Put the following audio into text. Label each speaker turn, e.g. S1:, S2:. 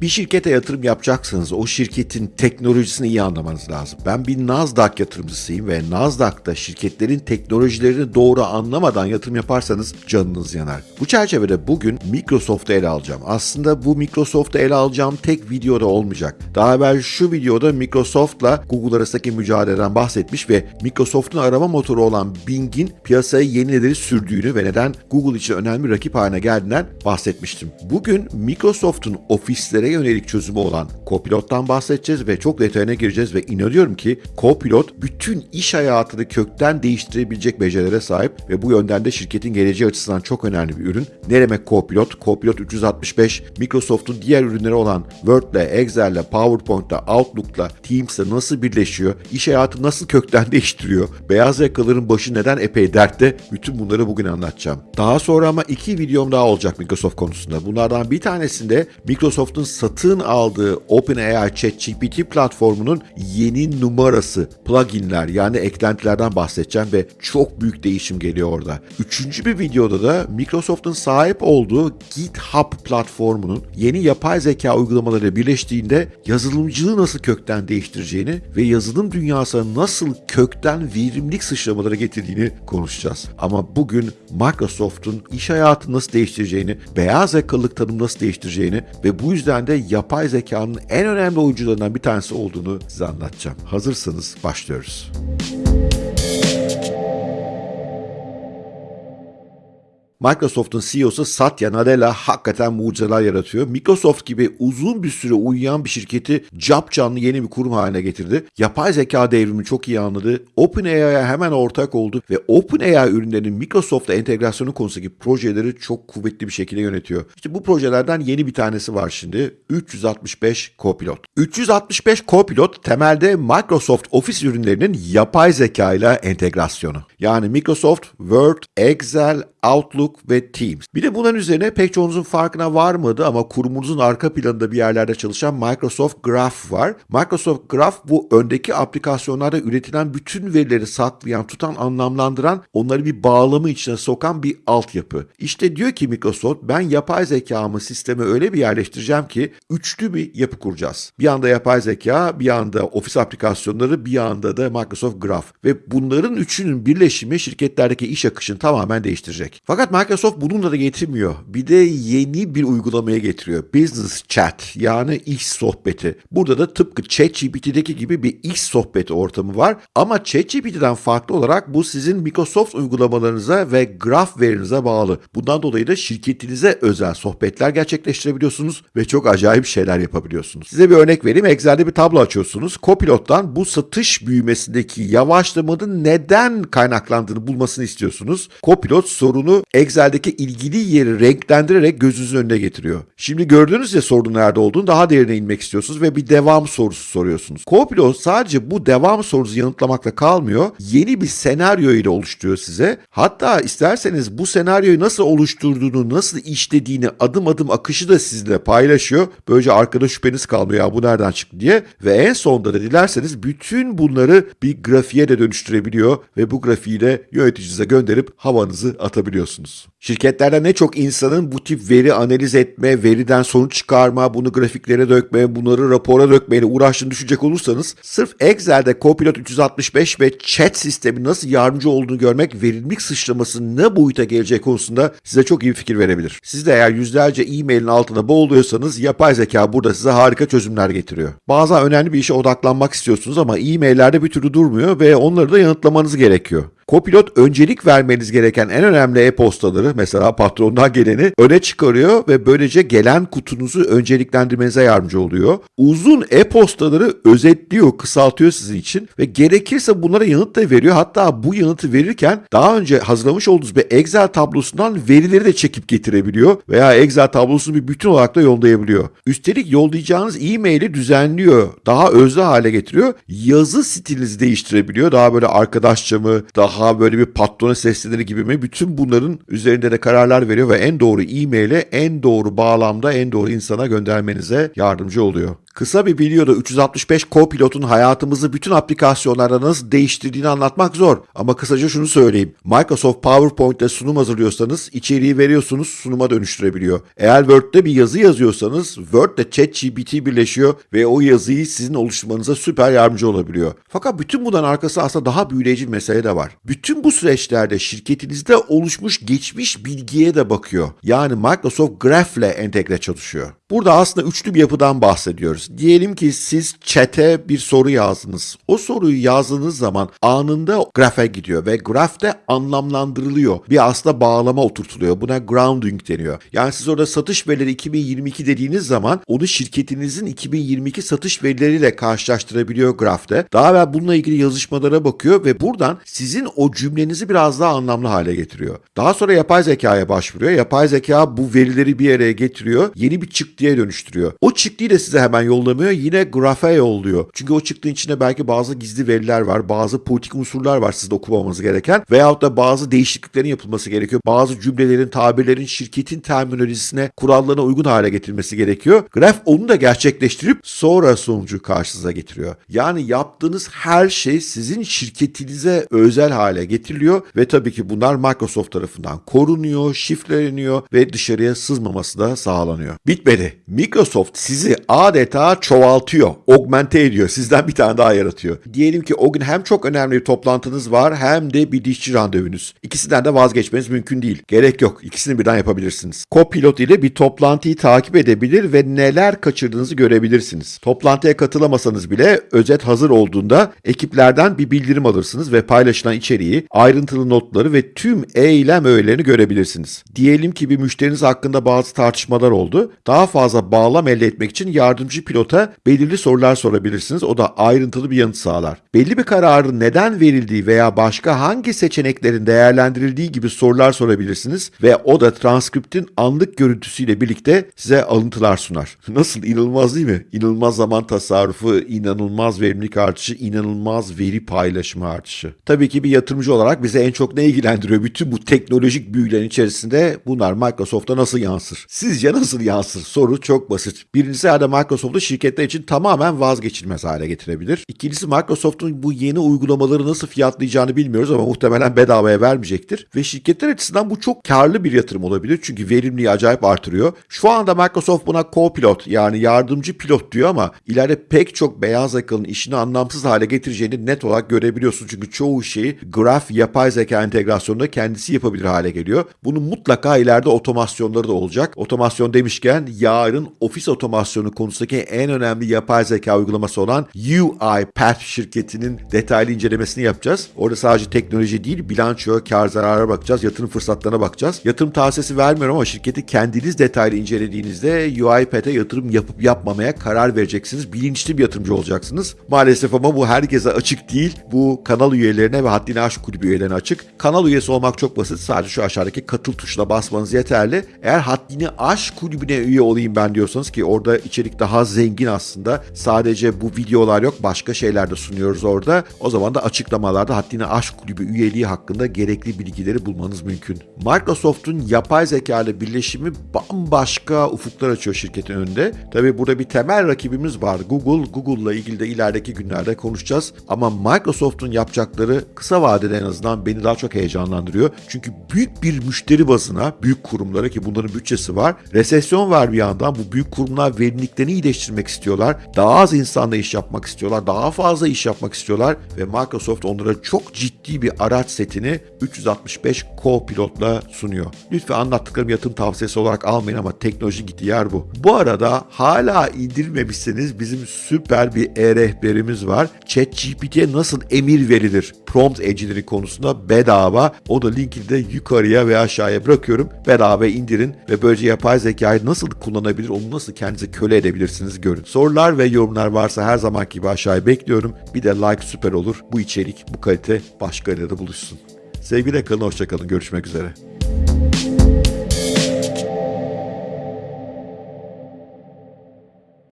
S1: Bir şirkete yatırım yapacaksanız o şirketin teknolojisini iyi anlamanız lazım. Ben bir Nasdaq yatırımcısıyım ve Nasdaq'ta şirketlerin teknolojilerini doğru anlamadan yatırım yaparsanız canınız yanar. Bu çerçevede bugün Microsoft'u ele alacağım. Aslında bu Microsoft'u ele alacağım tek videoda olmayacak. Daha evvel şu videoda Microsoft'la Google arasındaki mücadeleden bahsetmiş ve Microsoft'un arama motoru olan Bing'in piyasaya yenileri sürdüğünü ve neden Google için önemli rakip haline geldiğinden bahsetmiştim. Bugün Microsoft'un ofislere yönelik çözümü olan Copilot'tan bahsedeceğiz ve çok detayına gireceğiz ve inanıyorum ki Copilot bütün iş hayatını kökten değiştirebilecek becerilere sahip ve bu yönden de şirketin geleceği açısından çok önemli bir ürün. Ne demek Copilot? Copilot 365 Microsoft'un diğer ürünleri olan Word'le, Excel'le, PowerPoint'le, Outlook'la, Teams'le nasıl birleşiyor? İş hayatı nasıl kökten değiştiriyor? Beyaz yakaların başı neden epey dertte? Bütün bunları bugün anlatacağım. Daha sonra ama iki videom daha olacak Microsoft konusunda. Bunlardan bir tanesinde Microsoft'un satın aldığı OpenAI ChatGPT platformunun yeni numarası, pluginler yani eklentilerden bahsedeceğim ve çok büyük değişim geliyor orada. Üçüncü bir videoda da Microsoft'un sahip olduğu GitHub platformunun yeni yapay zeka uygulamaları birleştiğinde yazılımcılığı nasıl kökten değiştireceğini ve yazılım dünyasına nasıl kökten verimlilik sıçramaları getirdiğini konuşacağız. Ama bugün Microsoft'un iş hayatını nasıl değiştireceğini, beyaz yakalılık tanımı nasıl değiştireceğini ve bu yüzden de yapay zekanın en önemli oyuncularından bir tanesi olduğunu size anlatacağım. Hazırsanız başlıyoruz. Microsoft'un CEO'su Satya Nadella hakikaten mucizeler yaratıyor. Microsoft gibi uzun bir süre uyuyan bir şirketi cap canlı yeni bir kurum haline getirdi. Yapay zeka devrimini çok iyi anladı. OpenAI'ya hemen ortak oldu ve OpenAI ürünlerinin Microsoft'la entegrasyonu konusundaki projeleri çok kuvvetli bir şekilde yönetiyor. İşte bu projelerden yeni bir tanesi var şimdi. 365 Copilot. 365 Copilot temelde Microsoft Office ürünlerinin yapay zeka ile entegrasyonu. Yani Microsoft Word, Excel, Outlook ve Teams. Bir de bunların üzerine pek çoğunuzun farkına varmadı ama kurumunuzun arka planında bir yerlerde çalışan Microsoft Graph var. Microsoft Graph bu öndeki aplikasyonlarda üretilen bütün verileri saklayan, tutan, anlamlandıran, onları bir bağlamı içine sokan bir altyapı. İşte diyor ki Microsoft ben yapay zekamı sisteme öyle bir yerleştireceğim ki üçlü bir yapı kuracağız. Bir anda yapay zeka, bir anda ofis aplikasyonları, bir anda da Microsoft Graph. Ve bunların üçünün birleşimi şirketlerdeki iş akışını tamamen değiştirecek. Fakat Microsoft bununla da getirmiyor. Bir de yeni bir uygulamaya getiriyor. Business Chat yani iş sohbeti. Burada da tıpkı ChatGPT'deki gibi bir iş sohbeti ortamı var. Ama ChatGPT'den farklı olarak bu sizin Microsoft uygulamalarınıza ve graf verinize bağlı. Bundan dolayı da şirketinize özel sohbetler gerçekleştirebiliyorsunuz ve çok acayip şeyler yapabiliyorsunuz. Size bir örnek vereyim. Excel'de bir tablo açıyorsunuz. Copilot'tan bu satış büyümesindeki yavaşlamanın neden kaynaklandığını bulmasını istiyorsunuz. Copilot sorunu Excel'deki ilgili yeri renklendirerek gözünüzün önüne getiriyor. Şimdi gördünüz ya sorunun nerede olduğunu daha derine inmek istiyorsunuz ve bir devam sorusu soruyorsunuz. Copilot sadece bu devam sorusu yanıtlamakla kalmıyor. Yeni bir senaryo ile oluşturuyor size. Hatta isterseniz bu senaryoyu nasıl oluşturduğunu, nasıl işlediğini, adım adım akışı da sizinle paylaşıyor. Böylece arkada şüpheniz kalmıyor ya bu nereden çıktı diye. Ve en sonunda da dilerseniz bütün bunları bir grafiğe de dönüştürebiliyor ve bu grafiği de yöneticinize gönderip havanızı atabiliyorsunuz. Şirketlerde ne çok insanın bu tip veri analiz etme, veriden sonuç çıkarma, bunu grafiklere dökme, bunları rapora dökmeyle uğraştığını düşünecek olursanız sırf Excel'de Copilot 365 ve chat sistemi nasıl yardımcı olduğunu görmek verimlilik sıçraması ne boyuta geleceği konusunda size çok iyi bir fikir verebilir. Siz de eğer yüzlerce e-mailin altında boğuluyorsanız yapay zeka burada size harika çözümler getiriyor. Bazen önemli bir işe odaklanmak istiyorsunuz ama e-maillerde bir türlü durmuyor ve onları da yanıtlamanız gerekiyor. Copilot öncelik vermeniz gereken en önemli e-postaları mesela patrondan geleni öne çıkarıyor ve böylece gelen kutunuzu önceliklendirmenize yardımcı oluyor. Uzun e-postaları özetliyor, kısaltıyor sizin için ve gerekirse bunlara yanıt da veriyor. Hatta bu yanıtı verirken daha önce hazırlamış olduğunuz bir Excel tablosundan verileri de çekip getirebiliyor veya Excel tablosunu bir bütün olarak da yollayabiliyor. Üstelik yollayacağınız e-maili düzenliyor, daha özlü hale getiriyor. Yazı stilinizi değiştirebiliyor. Daha böyle arkadaşça mı, daha böyle bir patrona seslenir gibi mi? Bütün bunların üzerinde de kararlar veriyor ve en doğru e-maile en doğru bağlamda en doğru insana göndermenize yardımcı oluyor. Kısa bir videoda 365 Copilot'un hayatımızı bütün aplikasyonlarda nasıl değiştirdiğini anlatmak zor. Ama kısaca şunu söyleyeyim. Microsoft PowerPoint'te sunum hazırlıyorsanız içeriği veriyorsunuz sunuma dönüştürebiliyor. Eğer Word'de bir yazı yazıyorsanız Word'de ChatGPT birleşiyor ve o yazıyı sizin oluşturmanıza süper yardımcı olabiliyor. Fakat bütün bundan arkası aslında daha büyüleyici bir mesele de var. Bütün bu süreçlerde şirketinizde oluşmuş geçmiş bilgiye de bakıyor. Yani Microsoft Graph ile entegre çalışıyor. Burada aslında üçlü bir yapıdan bahsediyoruz. Diyelim ki siz chat'e bir soru yazdınız. O soruyu yazdığınız zaman anında grafe gidiyor ve grafte anlamlandırılıyor. Bir aslında bağlama oturtuluyor. Buna grounding deniyor. Yani siz orada satış verileri 2022 dediğiniz zaman onu şirketinizin 2022 satış verileriyle karşılaştırabiliyor grafte. Daha evvel bununla ilgili yazışmalara bakıyor ve buradan sizin o cümlenizi biraz daha anlamlı hale getiriyor. Daha sonra yapay zekaya başvuruyor. Yapay zeka bu verileri bir araya getiriyor. Yeni bir çıktıya dönüştürüyor. O çıktıyı da size hemen yollamıyor. Yine grafe yolluyor. Çünkü o çıktığın içinde belki bazı gizli veriler var. Bazı politik unsurlar var sizde okumamanız gereken. Veyahut da bazı değişikliklerin yapılması gerekiyor. Bazı cümlelerin, tabirlerin şirketin terminolojisine, kurallarına uygun hale getirilmesi gerekiyor. Graf onu da gerçekleştirip sonra sonucu karşınıza getiriyor. Yani yaptığınız her şey sizin şirketinize özel hale getiriliyor ve tabii ki bunlar Microsoft tarafından korunuyor, şifreleniyor ve dışarıya sızmaması da sağlanıyor. Bitmedi. Microsoft sizi adeta çoğaltıyor, augmente ediyor. Sizden bir tane daha yaratıyor. Diyelim ki o gün hem çok önemli bir toplantınız var hem de bir dişçi randevunuz. İkisinden de vazgeçmeniz mümkün değil. Gerek yok. İkisini birden yapabilirsiniz. Copilot ile bir toplantıyı takip edebilir ve neler kaçırdığınızı görebilirsiniz. Toplantıya katılamasanız bile özet hazır olduğunda ekiplerden bir bildirim alırsınız ve paylaşılan içeriği, ayrıntılı notları ve tüm eylem öğelerini görebilirsiniz. Diyelim ki bir müşteriniz hakkında bazı tartışmalar oldu. Daha fazla bağlam elde etmek için yardımcı pilota belirli sorular sorabilirsiniz. O da ayrıntılı bir yanıt sağlar. Belli bir kararın neden verildiği veya başka hangi seçeneklerin değerlendirildiği gibi sorular sorabilirsiniz ve o da transkriptin anlık görüntüsüyle birlikte size alıntılar sunar. Nasıl inanılmaz değil mi? İnanılmaz zaman tasarrufu, inanılmaz verimlilik artışı, inanılmaz veri paylaşımı artışı. Tabii ki bir yatırımcı olarak bize en çok ne ilgilendiriyor? Bütün bu teknolojik büyülerin içerisinde bunlar Microsoft'a nasıl yansır? Sizce nasıl yansır? Soru çok basit. Birincisi herhalde Microsoft'u şirketler için tamamen vazgeçilmez hale getirebilir. İkincisi Microsoft'un bu yeni uygulamaları nasıl fiyatlayacağını bilmiyoruz ama muhtemelen bedavaya vermeyecektir. Ve şirketler açısından bu çok karlı bir yatırım olabilir. Çünkü verimliliği acayip artırıyor. Şu anda Microsoft buna co-pilot yani yardımcı pilot diyor ama ileride pek çok beyaz yakalının işini anlamsız hale getireceğini net olarak görebiliyorsun. Çünkü çoğu şeyi graf yapay zeka entegrasyonunda kendisi yapabilir hale geliyor. Bunun mutlaka ileride otomasyonları da olacak. Otomasyon demişken yarın ofis otomasyonu konusundaki en önemli yapay zeka uygulaması olan UiPath şirketinin detaylı incelemesini yapacağız. Orada sadece teknoloji değil, bilanço, kar zarara bakacağız, yatırım fırsatlarına bakacağız. Yatırım tavsiyesi vermiyorum ama şirketi kendiniz detaylı incelediğinizde UiPath'e yatırım yapıp yapmamaya karar vereceksiniz. Bilinçli bir yatırımcı olacaksınız. Maalesef ama bu herkese açık değil. Bu kanal üyelerine ve Haddini Aşk Kulübü üyelerine açık. Kanal üyesi olmak çok basit. Sadece şu aşağıdaki katıl tuşuna basmanız yeterli. Eğer Haddini Aşk Kulübü'ne üye olayım ben diyorsanız ki orada içerik daha zengin aslında. Sadece bu videolar yok. Başka şeyler de sunuyoruz orada. O zaman da açıklamalarda Haddini Aşk Kulübü üyeliği hakkında gerekli bilgileri bulmanız mümkün. Microsoft'un yapay zeka ile birleşimi bambaşka ufuklar açıyor şirketin önünde. Tabii burada bir temel rakibimiz var. Google. Google'la ilgili de ilerideki günlerde konuşacağız. Ama Microsoft'un yapacakları kısa vadede en azından beni daha çok heyecanlandırıyor. Çünkü büyük bir müşteri bazına, büyük kurumlara ki bunların bütçesi var. Resesyon var bir yandan. Bu büyük kurumlar verimliliklerini iyileştirmek istiyorlar. Daha az insanla iş yapmak istiyorlar. Daha fazla iş yapmak istiyorlar. Ve Microsoft onlara çok ciddi bir araç setini 365 Copilot'la sunuyor. Lütfen anlattıklarım yatırım tavsiyesi olarak almayın ama teknoloji gitti yer bu. Bu arada hala indirmemişseniz bizim süper bir e-rehberimiz var. ChatGPT'ye nasıl emir verilir? Prompt engineering konusunda bedava. O da linkini de yukarıya ve aşağıya bırakıyorum. Bedava indirin ve böylece yapay zekayı nasıl kullanabilir, onu nasıl kendinize köle edebilirsiniz görün. Sorular ve yorumlar varsa her zamanki gibi aşağıya bekliyorum. Bir de like süper olur. Bu içerik, bu kalite başka yerde buluşsun. Sevgiyle kalın, hoşçakalın. Görüşmek üzere.